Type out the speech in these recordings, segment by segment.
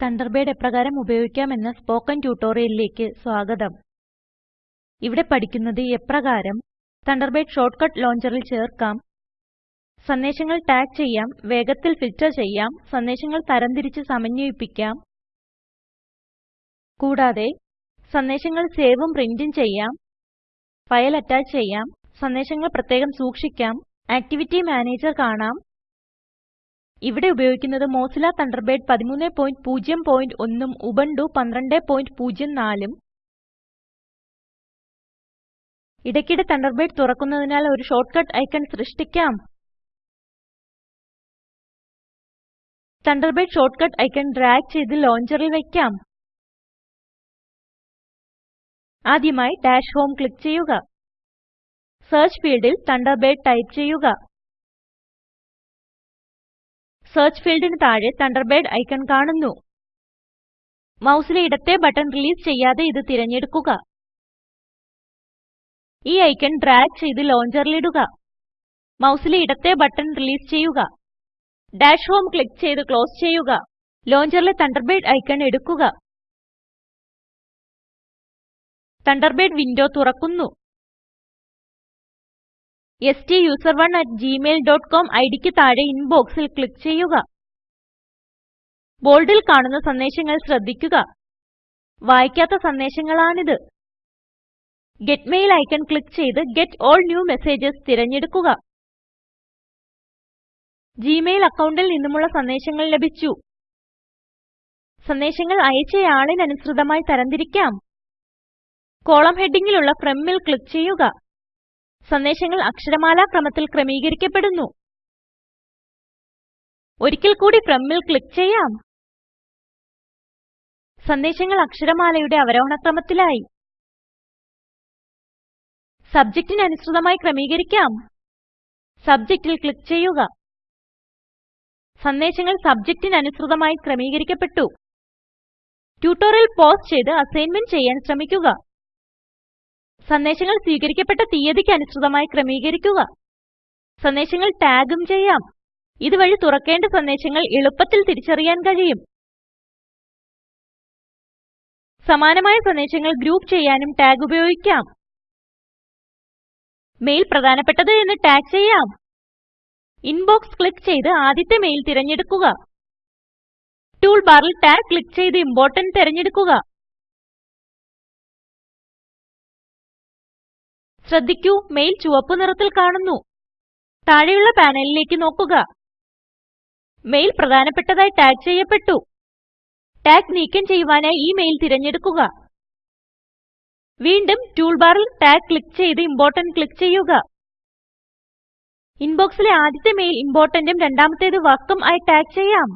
Thunderbird എപ്രകാരം ഉപയോഗിക്കാമെന്ന spoken ട്യൂട്ടോറിയലിലേക്ക് സ്വാഗതം. ഇവിടെ പഠിക്കുന്നത് എപ്രകാരം തണ്ടർബേഡ് ഷോർട്ട്കട്ട് ലോഞ്ചറിൽ ചേർക്കാം. സന്ദേശങ്ങൾ ടാഗ് ചെയ്യാം വേഗത്തിൽ ഫിൽറ്റർ ചെയ്യാം സന്ദേശങ്ങൾ തരംതിരിച്ച് സമന്വയിപ്പിക്കാം. കൂടാതെ സന്ദേശങ്ങൾ സേവും പ്രിന്റും ചെയ്യാം ഫയൽ അറ്റാച്ച് ചെയ്യാം സന്ദേശങ്ങൾ പ്രത്യേകം സൂക്ഷിക്കാം ആക്ടിവിറ്റി മാനേജർ കാണാം ഇവിടെ ഉപയോഗിക്കുന്നത് മോസില തണ്ടർബേഡ് 1301 ഉം ഉബുണ്ടു 1204 ഉം ഇടയ്ക്കിടെ തണ്ടർബേഡ് തുറക്കുന്നതിനാൽ ഒരു ഷോർട്ട്കട്ട് ഐക്കൺ സൃഷ്ടിക്കാം. തണ്ടർബേഡ് ഷോർട്ട്കട്ട് ഐക്കൺ ഡ്രാഗ് ചെയ്ത് ലോഞ്ചറിൽ വയ്ക്കാം. ആദ്യമായി ഡാഷ് ഹോം ക്ലിക്ക് ചെയ്യുക. സെർച്ച് ഫീൽഡിൽ തണ്ടർബേഡ് ടൈപ്പ് ചെയ്യുക. സെർച്ച് ഫീൽഡിന് താഴെ തണ്ടർബേഡ് ഐക്കൺ കാണുന്നു. മൗസിലെ ഇടത്തെ ബട്ടൺ റിലീസ് ചെയ്യാതെ ഇത് തിരഞ്ഞെടുക്കുക. ഈ ഐക്കൺ ഡ്രാഗ് ചെയ്ത് ലോഞ്ചറിൽ ഇടുക. മൗസിലെ ഇടത്തെ ബട്ടൺ റിലീസ് ചെയ്യുക. ഡാഷ് ഹോം ക്ലിക്ക് ചെയ്ത് ക്ലോസ് ചെയ്യുക. ലോഞ്ചറിലെ തണ്ടർബേഡ് ഐക്കൺ എടുക്കുക. തണ്ടർബേഡ് വിൻഡോ തുറക്കുന്നു. STUSERONE@gmail.com ഐഡിക്ക് താഴെ ഇൻബോക്സിൽ ക്ലിക്ക് ചെയ്യുക. ബോൾഡിൽ കാണുന്ന സന്ദേശങ്ങൾ ശ്രദ്ധിക്കുക. വായിക്കാത്ത സന്ദേശങ്ങളാണിത്. ഗെറ്റ് മെയിൽ ഐക്കൺ ക്ലിക്ക് ചെയ്ത് ഗെറ്റ് ഓൾ ന്യൂ മെസ്സേജസ് തിരഞ്ഞെടുക്കുക. ജിമെയിൽ അക്കൗണ്ടിൽ നിന്നുമുള്ള സന്ദേശങ്ങൾ ലഭിച്ചു. സന്ദേശങ്ങൾ അയച്ചയാളിനനുസൃതമായി തരംതിരിക്കാം. കോളം ഹെഡിങ്ങിലുള്ള Fromൽ ക്ലിക്ക് ചെയ്യുക. സന്ദേശങ്ങൾ അക്ഷരമാല ക്രമത്തിൽ ക്രമീകരിക്കപ്പെടുന്നു. ഒരിക്കൽ കൂടി ഫ്രമ്മിൽ ക്ലിക്ക് ചെയ്യാം. സന്ദേശങ്ങൾ അക്ഷരമാലയുടെ അവരോഹണ ക്രമത്തിലായി സബ്ജക്റ്റിന് അനുസൃതമായി ക്രമീകരിക്കാം. സബ്ജക്റ്റിൽ ക്ലിക്ക് ചെയ്യുക. സന്ദേശങ്ങൾ സബ്ജക്റ്റിന് അനുസൃതമായി ക്രമീകരിക്കപ്പെട്ടു. ട്യൂട്ടോറിയൽ പോസ്റ്റ് ചെയ്ത് അസൈൻമെന്റ് ചെയ്യാൻ ശ്രമിക്കുക. സന്ദേശങ്ങൾ സ്വീകരിക്കപ്പെട്ട തീയതിക്ക് അനുസൃതമായി ക്രമീകരിക്കുക. സന്ദേശങ്ങൾ ടാഗും ചെയ്യാം. ഇതുവഴി തുറക്കേണ്ട സന്ദേശങ്ങൾ എളുപ്പത്തിൽ തിരിച്ചറിയാൻ കഴിയും. സമാനമായ സന്ദേശങ്ങൾ ഗ്രൂപ്പ് ചെയ്യാനും ടാഗ് ഉപയോഗിക്കാം. മെയിൽ പ്രധാനപ്പെട്ടത് എന്ന് ടാഗ് ചെയ്യാം. ഇൻബോക്സ് ക്ലിക്ക് ചെയ്ത് ആദ്യത്തെ മെയിൽ തിരഞ്ഞെടുക്കുക. ടൂൾ ബാറിൽ ടാഗ് ക്ലിക്ക് ചെയ്ത് ഇംപോർട്ടന്റ് തിരഞ്ഞെടുക്കുക. ശ്രദ്ധിക്കൂ മെയിൽ ചുവപ്പ് നിറത്തിൽ കാണുന്നു. താഴെയുള്ള പാനലിലേക്ക് നോക്കുക. മെയിൽ പ്രധാനപ്പെട്ടതായി ടാഗ് ചെയ്യപ്പെട്ടു. ടാഗ് നീക്കം ചെയ്യുവാനായി ഈ മെയിൽ തിരഞ്ഞെടുക്കുക. വീണ്ടും ടൂൾ ബാറിൽ ടാഗ് ക്ലിക്ക് ചെയ്ത് ഇംപോർട്ടന്റ് ക്ലിക്ക് ചെയ്യുക. ഇൻബോക്സിലെ ആദ്യത്തെ മെയിൽ ഇംപോർട്ടന്റും രണ്ടാമത്തേത് വർക്കും ആയി ടാഗ് ചെയ്യാം.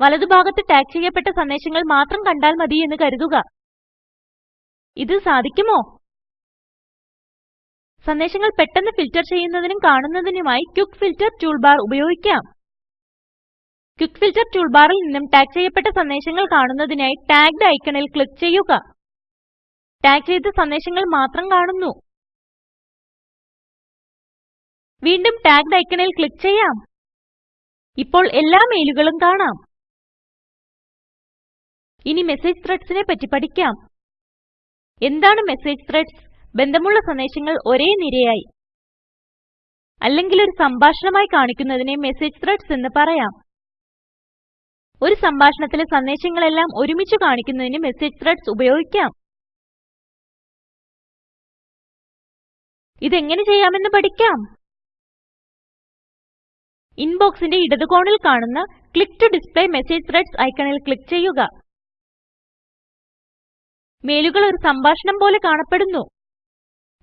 വലതുഭാഗത്ത് ടാഗ് ചെയ്യപ്പെട്ട സന്ദേശങ്ങൾ മാത്രം കണ്ടാൽ മതി എന്ന് കരുതുക. ഇത് സാധിക്കുമോ? സന്ദേശങ്ങൾ പെട്ടെന്ന് ഫിൽറ്റർ ചെയ്യുന്നതിനും കാണുന്നതിനുമായി ക്വിക്ക് ഫിൽറ്റർ ടൂൾബാർ ഉപയോഗിക്കാം. ക്വിക്ക് ഫിൽറ്റർ ടൂൾബാറിൽ നിന്നും ടാഗ് ചെയ്യപ്പെട്ട സന്ദേശങ്ങൾ കാണുന്നതിനായി ടാഗ്ഡ് ഐക്കണിൽ ക്ലിക്ക് ചെയ്യുക. ടാഗ് ചെയ്ത സന്ദേശങ്ങൾ മാത്രം കാണുന്നു. വീണ്ടും ടാഗ്ഡ് ഐക്കണിൽ ക്ലിക്ക് ചെയ്യാം. ഇപ്പോൾ എല്ലാ മെയിലുകളും കാണാം. ഇനി മെസ്സേജ് ത്രെഡ്സിനെ പറ്റി പഠിക്കാം. എന്താണ് മെസ്സേജ് ത്രെഡ്സ്? ബന്ധമുള്ള സന്ദേശങ്ങൾ ഒരേ നിരയായി. അല്ലെങ്കിൽ ഒരു സംഭാഷണമായി കാണിക്കുന്നതിനെ മെസ്സേജ് ത്രെഡ്സ് എന്ന് പറയാം. ഒരു സംഭാഷണത്തിലെ സന്ദേശങ്ങളെല്ലാം ഒരുമിച്ച് കാണിക്കുന്നതിന് മെസ്സേജ് ത്രെഡ്സ് ഉപയോഗിക്കാം. ഇതെങ്ങനെ ചെയ്യാമെന്ന് പഠിക്കാം. ഇൻബോക്സിന്റെ ഇടതുകോണിൽ കാണുന്ന click to display message threads ഐക്കണിൽ ക്ലിക്ക് ചെയ്യുക. മെയിലുകൾ ഒരു സംഭാഷണം പോലെ കാണപ്പെടുന്നു.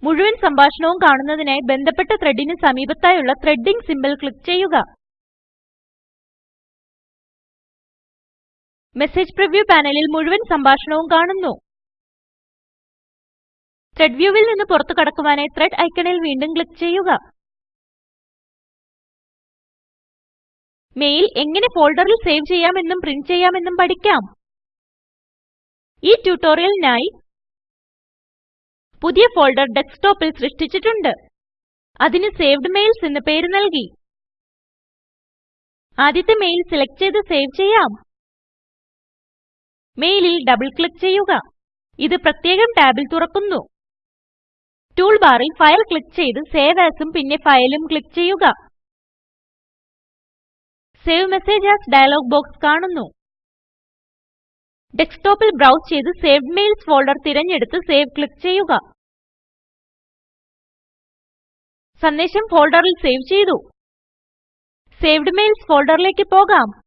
മുഴുവൻ സംഭാഷണവും കാണുന്നതിനായി ബന്ധപ്പെട്ട ത്രെഡിന് സമീപത്തായുള്ള ത്രെഡിംഗ് സിംബൽ ക്ലിക്ക് ചെയ്യുക. മെസ്സേജ് പ്രിവ്യൂ പാനലിൽ മുഴുവൻ സംഭാഷണവും കാണുന്നു. ത്രെഡ് വ്യൂവിൽ നിന്ന് പുറത്തു കടക്കുവാനായി ത്രെഡ് ഐക്കണിൽ വീണ്ടും ക്ലിക്ക് ചെയ്യുക. മെയിൽ എങ്ങനെ ഫോൾഡറിൽ സേവ് ചെയ്യാമെന്നും പ്രിന്റ് ചെയ്യാമെന്നും പഠിക്കാം. ഈ ട്യൂട്ടോറിയലിനായി പുതിയ ഫോൾഡർ ഡെസ്ക്ടോപ്പിൽ സൃഷ്ടിച്ചിട്ടുണ്ട്. അതിന് സേവ്ഡ് മെയിൽസ് എന്ന് പേര് നൽകി. ആദ്യത്തെ മെയിൽ സെലക്ട് ചെയ്ത് സേവ് ചെയ്യാം. മെയിലിൽ ഡബിൾ ക്ലിക്ക് ചെയ്യുക. ഇത് പ്രത്യേകം ടാബിൽ തുറക്കുന്നു. ടൂൾ ബാറിൽ ഫയൽ ക്ലിക്ക് ചെയ്ത് സേവ് ആസും പിന്നെ ഫയലും ക്ലിക്ക് ചെയ്യുക. Save message as dialog box കാണുന്നു. ഡെസ്ക്ടോപ്പിൽ ബ്രൗസ് ചെയ്ത് സേവ്ഡ് മെയിൽസ് ഫോൾഡർ തിരഞ്ഞെടുത്ത് സേവ് ക്ലിക്ക് ചെയ്യുക. സന്ദേശം ഫോൾഡറിൽ സേവ് ചെയ്തു. സേവ്ഡ് മെയിൽസ് ഫോൾഡറിലേക്ക് പോകാം.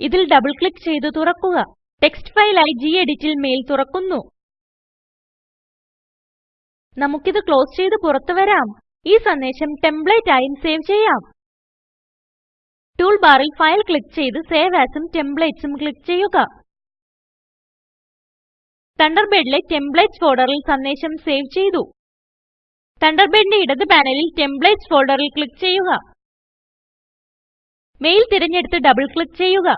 ഇതിൽ ഡബിൾ ക്ലിക്ക് ചെയ്ത് തുറക്കുക. ടെക്സ്റ്റ് ഫയലായി എഡിറ്റിൽ മെയിൽ തുറക്കുന്നു. നമുക്കിത് ക്ലോസ് ചെയ്ത് പുറത്തു വരാം. ഈ സന്ദേശം ടെംപ്ലേറ്റ് ആയും സേവ് ചെയ്യാം. ടൂൾ ബാറിൽ ഫയൽ ക്ലിക്ക് ചെയ്ത് സേവ് ആസും ടെംപ്ലേറ്റ്സും ക്ലിക്ക് ചെയ്യുക. തണ്ടർബേഡിലെ ടെംപ്ലേറ്റ്സ് ഫോൾഡറിൽ സന്ദേശം സേവ് ചെയ്തു. തണ്ടർബേഡിന്റെ ഇടത് പാനലിൽ ടെംപ്ലേറ്റ്സ് ഫോൾഡറിൽ ക്ലിക്ക് ചെയ്യുക. മെയിൽ തിരഞ്ഞെടുത്ത് ഡബിൾ ക്ലിക്ക് ചെയ്യുക.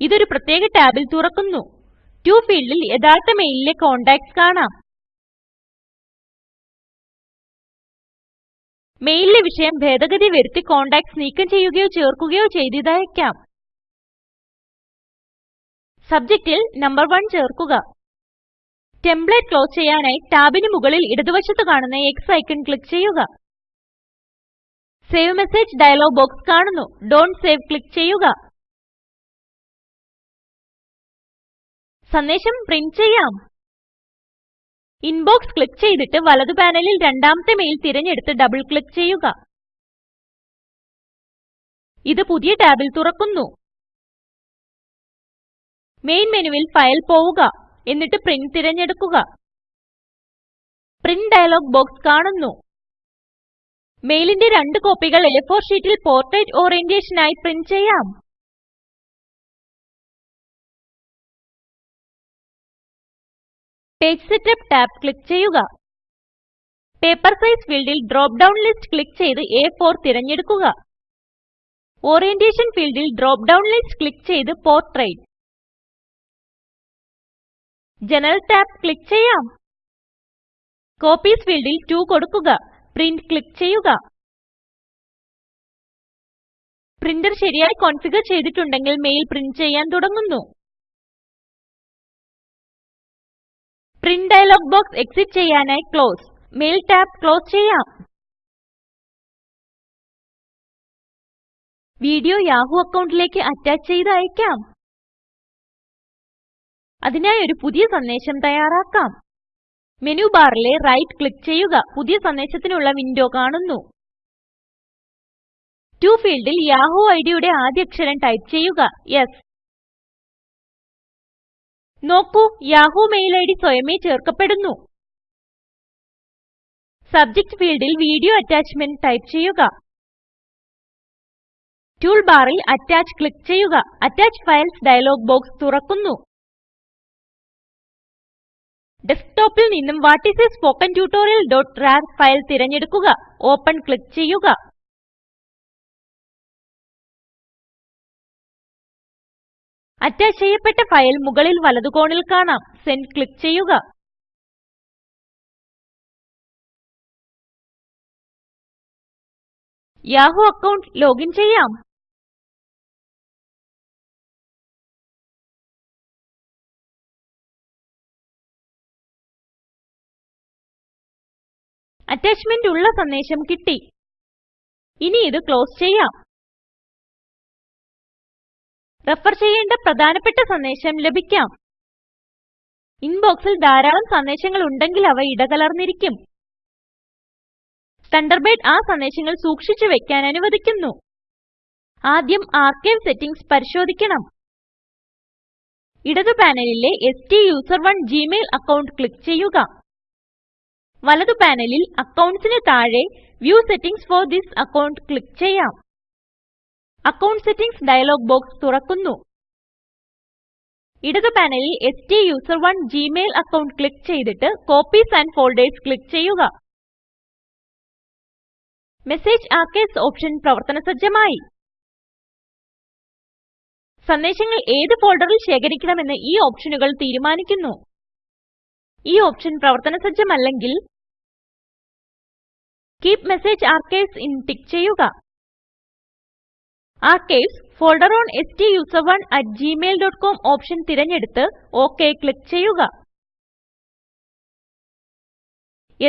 ഇതൊരു പ്രത്യേക ടാബിൽ തുറക്കുന്നു. ടു ഫീൽഡിൽ യഥാർത്ഥ മെയിലിലെ കോണ്ടാക്ട്സ് കാണാം. മെയിലിലെ വിഷയം ഭേദഗതി വരുത്തി കോണ്ടാക്ട്സ് നീക്കം ചെയ്യുകയോ ചേർക്കുകയോ ചെയ്തതായേക്കാം സബ്ജക്റ്റിൽ നമ്പർ 1 ചേർക്കുക. ടെംപ്ലേറ്റ് ക്ലോസ് ചെയ്യാനായി ടാബിന് മുകളിൽ ഇടതുവശത്ത് കാണുന്ന എക്സ് ഐക്കൺ ക്ലിക്ക് ചെയ്യുക. സേവ് മെസ്സേജ് ഡയലോഗ് ബോക്സ് കാണുന്നു. ഡോണ്ട് സേവ് ക്ലിക്ക് ചെയ്യുക. സന്ദേശം പ്രിന്റ് ചെയ്യാം. ഇൻബോക്സ് ക്ലിക്ക് ചെയ്തിട്ട് വലതു പാനലിൽ രണ്ടാമത്തെ മെയിൽ തിരഞ്ഞെടുത്ത് ഡബിൾ ക്ലിക്ക് ചെയ്യുക. ഇത് പുതിയ ടാബിൽ തുറക്കുന്നു. മെയിൻ മെനുവിൽ ഫയൽ പോവുക എന്നിട്ട് പ്രിന്റ് തിരഞ്ഞെടുക്കുക. പ്രിന്റ് ഡയലോഗ് ബോക്സ് കാണുന്നു. മെയിലിന്റെ രണ്ട് കോപ്പികൾ A4 ഷീറ്റിൽ പോർട്രെയ്റ്റ് ഓറിയന്റേഷൻ ആയി പ്രിന്റ് ചെയ്യാം. പേജ് സെറ്റപ്പ് ടാബ് ക്ലിക്ക് ചെയ്യുക. പേപ്പർ സൈസ് ഫീൽഡിൽ ഡ്രോപ്പ് ഡൌൺ ലിസ്റ്റ് ക്ലിക്ക് ചെയ്ത് A4 തിരഞ്ഞെടുക്കുക. ഓറിയന്റേഷൻ ഫീൽഡിൽ ഡ്രോപ്പ് ഡൌൺ ലിസ്റ്റ് ക്ലിക്ക് ചെയ്ത് പോർട്രെയ്റ്റ് ജനറൽ ടാബ് ക്ലിക്ക് ചെയ്യാം. കോപ്പീസ് ഫീൽഡിൽ 2 കൊടുക്കുക. പ്രിന്റ് ക്ലിക്ക് ചെയ്യുക. പ്രിന്റർ ശരിയായി കോൺഫിഗർ ചെയ്തിട്ടുണ്ടെങ്കിൽ മെയിൽ പ്രിന്റ് ചെയ്യാൻ തുടങ്ങുന്നു. പ്രിന്റ് ഡയലോഗ് ബോക്സ് എക്സിറ്റ് ചെയ്യാനായി ക്ലോസ്. മെയിൽ ടാബ് ക്ലോസ് ചെയ്യാം. വീഡിയോ യാഹൂ അക്കൗണ്ടിലേക്ക് അറ്റാച്ച് ചെയ്ത് അയക്കാം. അതിനായി ഒരു പുതിയ സന്ദേശം തയ്യാറാക്കാം. മെനു ബാറിലെ റൈറ്റ് ക്ലിക്ക് ചെയ്യുക. പുതിയ സന്ദേശത്തിനുള്ള വിൻഡോ കാണുന്നു. ടു ഫീൽഡിൽ യാഹൂ ഐഡിയുടെ ആദ്യ അക്ഷരം ടൈപ്പ് ചെയ്യുക. യെസ്. നോക്കൂ യാഹൂ മെയിൽ ഐഡി സ്വയമേ ചേർക്കപ്പെടുന്നു. സബ്ജക്റ്റ് ഫീൽഡിൽ വീഡിയോ അറ്റാച്ച്മെന്റ് ടൈപ്പ് ചെയ്യുക. ടൂൾ ബാറിൽ അറ്റാച്ച് ക്ലിക്ക് ചെയ്യുക. അറ്റാച്ച് ഫയൽസ് ഡയലോഗ് ബോക്സ് തുറക്കുന്നു. ഡെസ്ക്ടോപ്പിൽ നിന്നും വാട്ട് ഐഎസ് a സ്പോക്കൻ tutorialറാർ ഫയൽ തിരഞ്ഞെടുക്കുക. ഓപ്പൺ ക്ലിക്ക് ചെയ്യുക. അറ്റാച്ച് ചെയ്യപ്പെട്ട ഫയൽ മുകളിൽ വലതു കോണിൽ കാണാം. സെൻഡ് ക്ലിക്ക് ചെയ്യുക. യാഹൂ അക്കൗണ്ട് ലോഗിൻ ചെയ്യാം. അറ്റാച്ച്മെന്റ് ഉള്ള സന്ദേശം കിട്ടി. ഇനി ഇത് ക്ലോസ് ചെയ്യാം. റെഫർ ചെയ്യേണ്ട പ്രധാനപ്പെട്ട സന്ദേശം ലഭിക്കാം. ഇൻബോക്സിൽ ധാരാളം സന്ദേശങ്ങൾ ഉണ്ടെങ്കിൽ അവ ഇടകലർന്നിരിക്കും. തണ്ടർബേഡ് ആ സന്ദേശങ്ങൾ സൂക്ഷിച്ചു വെക്കാൻ അനുവദിക്കുന്നു. ആദ്യം ആർക്കൈവ് സെറ്റിംഗ്സ് പരിശോധിക്കണം. ഇടതു പാനലിലെ S T user one Gmail account click ചെയ്യുക. വലതു പാനലിൽ അക്കൗണ്ട്സിന് താഴെ view settings for this account click ചെയ്യാം. അക്കൌണ്ട് സെറ്റിംഗ്സ് ഡയലോഗ് ബോക്സ് തുറക്കുന്നു. ഇടതു പാനലിൽ STUSERONE ജിമെയിൽ അക്കൌണ്ട് ക്ലിക്ക് ചെയ്തിട്ട് കോപ്പീസ് ആൻഡ് ഫോൾഡേഴ്സ് ക്ലിക്ക് ചെയ്യുക. മെസ്സേജ് ആർക്കൈവ്സ് ഓപ്ഷൻ പ്രവർത്തന സജ്ജമായി. സന്ദേശങ്ങൾ ഏത് ഫോൾഡറിൽ ശേഖരിക്കണമെന്ന് ഈ ഓപ്ഷനുകൾ തീരുമാനിക്കുന്നു. ഈ ഓപ്ഷൻ പ്രവർത്തന സജ്ജമല്ലെങ്കിൽ keep message archives in tick ചെയ്യുക. ആർക്കൈവ്സ് ഫോൾഡർ ഓൺ സ്റ്റൂസറോണ് at gmailcom ഓപ്ഷൻ തിരഞ്ഞെടുത്ത് ഒക് ക്ലിക്ക് ചെയ്യുക.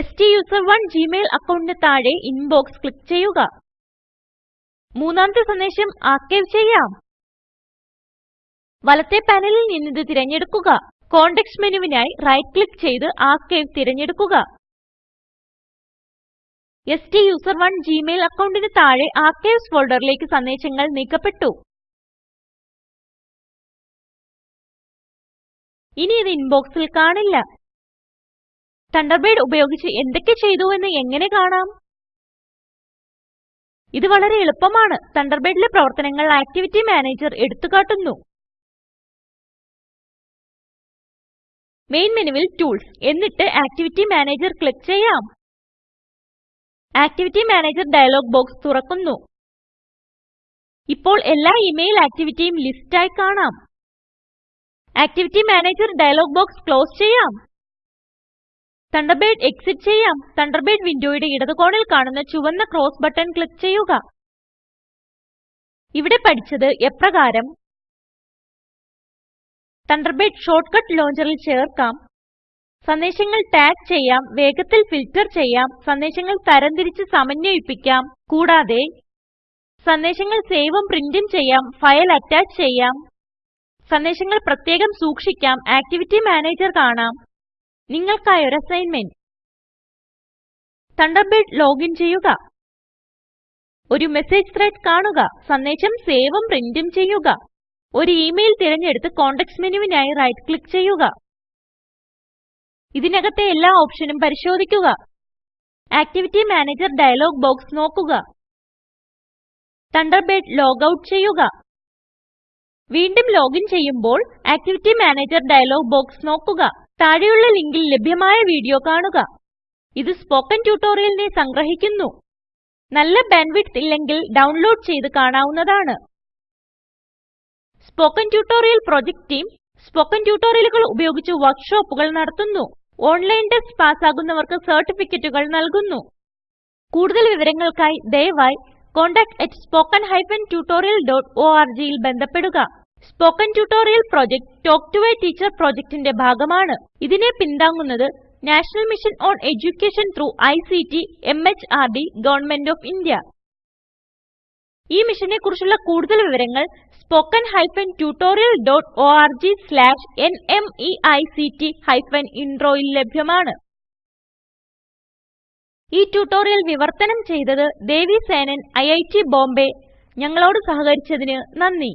സ്റ്റൂസറോണ് ജിമെയിൽ അക്കൌണ്ടിന് താഴെ ഇൻബോക്സ് ക്ലിക്ക് ചെയ്യുക. മൂന്നാമത്തെ സന്ദേശം ആർക്കൈവ് ചെയ്യാം. വലത്തെ പാനലിൽ നിന്നിത് തിരഞ്ഞെടുക്കുക. കോണ്ടെക്സ്റ്റ് മെനുവിനായി റൈറ്റ് ക്ലിക്ക് ചെയ്ത് ആർക്കൈവ് തിരഞ്ഞെടുക്കുക. സ്റ്റൂസറോണ് ജിമെയിൽ അക്കൌണ്ടിന് താഴെ ആർക്കൈവ്സ് ഫോൾഡറിലേക്ക് സന്ദേശങ്ങൾ നീക്കപ്പെട്ടു. ഇനി ഇത് ഇൻബോക്സിൽ കാണില്ല. തണ്ടർബേഡ് ഉപയോഗിച്ച് എന്തൊക്കെ ചെയ്തു എന്ന് എങ്ങനെ കാണാം? ഇത് വളരെ എളുപ്പമാണ്. തണ്ടർബേഡിലെ പ്രവർത്തനങ്ങൾ ആക്ടിവിറ്റി മാനേജർ എടുത്തുകാട്ടുന്നു. മെയിൻ മെനുവിൽ ടൂൾസ്. എന്നിട്ട് ആക്ടിവിറ്റി മാനേജർ ക്ലിക്ക് ചെയ്യാം. ആക്ടിവിറ്റി മാനേജർ ഡയലോഗ് ബോക്സ് തുറക്കുന്നു. ഇപ്പോൾ എല്ലാ ഇമെയിൽ ആക്ടിവിറ്റിയും ലിസ്റ്റ് ആയി കാണാം. Activity manager dialog box close ചെയ്യാം. തണ്ടർബേഡ് എക്സിറ്റ് ചെയ്യാം. തണ്ടർബേഡ് വിൻഡോയുടെ ഇടത് കോണിൽ കാണുന്ന ചുവന്ന ക്രോസ് ബട്ടൺ ക്ലിക്ക് ചെയ്യുക. ഇവിടെ പഠിച്ചത് എപ്രകാരം തണ്ടർബേഡ് ഷോർട്ട്കട്ട് ലോഞ്ചറിൽ ചേർക്കാം. സന്ദേശങ്ങൾ ടാഗ് ചെയ്യാം വേഗത്തിൽ ഫിൽറ്റർ ചെയ്യാം സന്ദേശങ്ങൾ തരംതിരിച്ച് സമന്വയിപ്പിക്കാം കൂടാതെ സന്ദേശങ്ങൾ സേവും പ്രിന്റും ചെയ്യാം ഫയൽ അറ്റാച്ച് ചെയ്യാം സന്ദേശങ്ങൾ പ്രത്യേകം സൂക്ഷിക്കാം ആക്ടിവിറ്റി മാനേജർ കാണാം. നിങ്ങൾക്കായി ഒരു അസൈൻമെന്റ്. തണ്ടർബേഡ് ലോഗിൻ ചെയ്യുക. ഒരു മെസ്സേജ് ത്രെഡ് കാണുക. സന്ദേശം സേവും പ്രിന്റും ചെയ്യുക. ഒരു ഇമെയിൽ തിരഞ്ഞെടുത്ത് കോണ്ടെക്സ്റ്റ് മെനുവിനായി റൈറ്റ് ക്ലിക്ക് ചെയ്യുക. ഇതിനകത്തെ എല്ലാ ഓപ്ഷനും പരിശോധിക്കുക. ആക്ടിവിറ്റി മാനേജർ ഡയലോഗ് ബോക്സ് നോക്കുക. തണ്ടർബേഡ് ലോഗ് ഔട്ട് ചെയ്യുക. വീണ്ടും ലോഗിൻ ചെയ്യുമ്പോൾ ആക്ടിവിറ്റി മാനേജർ ഡയലോഗ് ബോക്സ് നോക്കുക. താഴെയുള്ള ലിങ്കിൽ ലഭ്യമായ വീഡിയോ കാണുക. ഇത് സ്പോക്കൻ ട്യൂട്ടോറിയലിനെ സംഗ്രഹിക്കുന്നു. നല്ല ബാൻഡ്വിഡ്ത്ത് ഇല്ലെങ്കിൽ ഡൗൺലോഡ് ചെയ്ത് കാണാവുന്നതാണ്. Spoken tutorial project team spoken ട്യൂട്ടോറിയലുകൾ ഉപയോഗിച്ച് വർക്ക്ഷോപ്പുകൾ നടത്തുന്നു. ഓൺലൈൻ ടെസ്റ്റ് പാസ്സാകുന്നവർക്ക് സർട്ടിഫിക്കറ്റുകൾ നൽകുന്നു. കൂടുതൽ വിവരങ്ങൾക്കായി ദയവായി contactspoken tutorialorg ൽ ബന്ധപ്പെടുക. Spoken tutorial project talk to a teacher പ്രൊജക്റ്റിന്റെ ഭാഗമാണ്. ഇതിനെ പിന്താങ്ങുന്നത് national mission on education through ICT D government of India ഈ മിഷനെ കുറിച്ചുള്ള കൂടുതൽ വിവരങ്ങൾ spoken hyphen tutorial dot org slash NMEICT hyphen ഇൻട്രോയിൽ ലഭ്യമാണ്. ഈ ട്യൂട്ടോറിയൽ വിവർത്തനം ചെയ്തത് ദേവി സേനൻ ഐറ്റ് ബോംബെ. ഞങ്ങളോട് സഹകരിച്ചതിന് നന്ദി.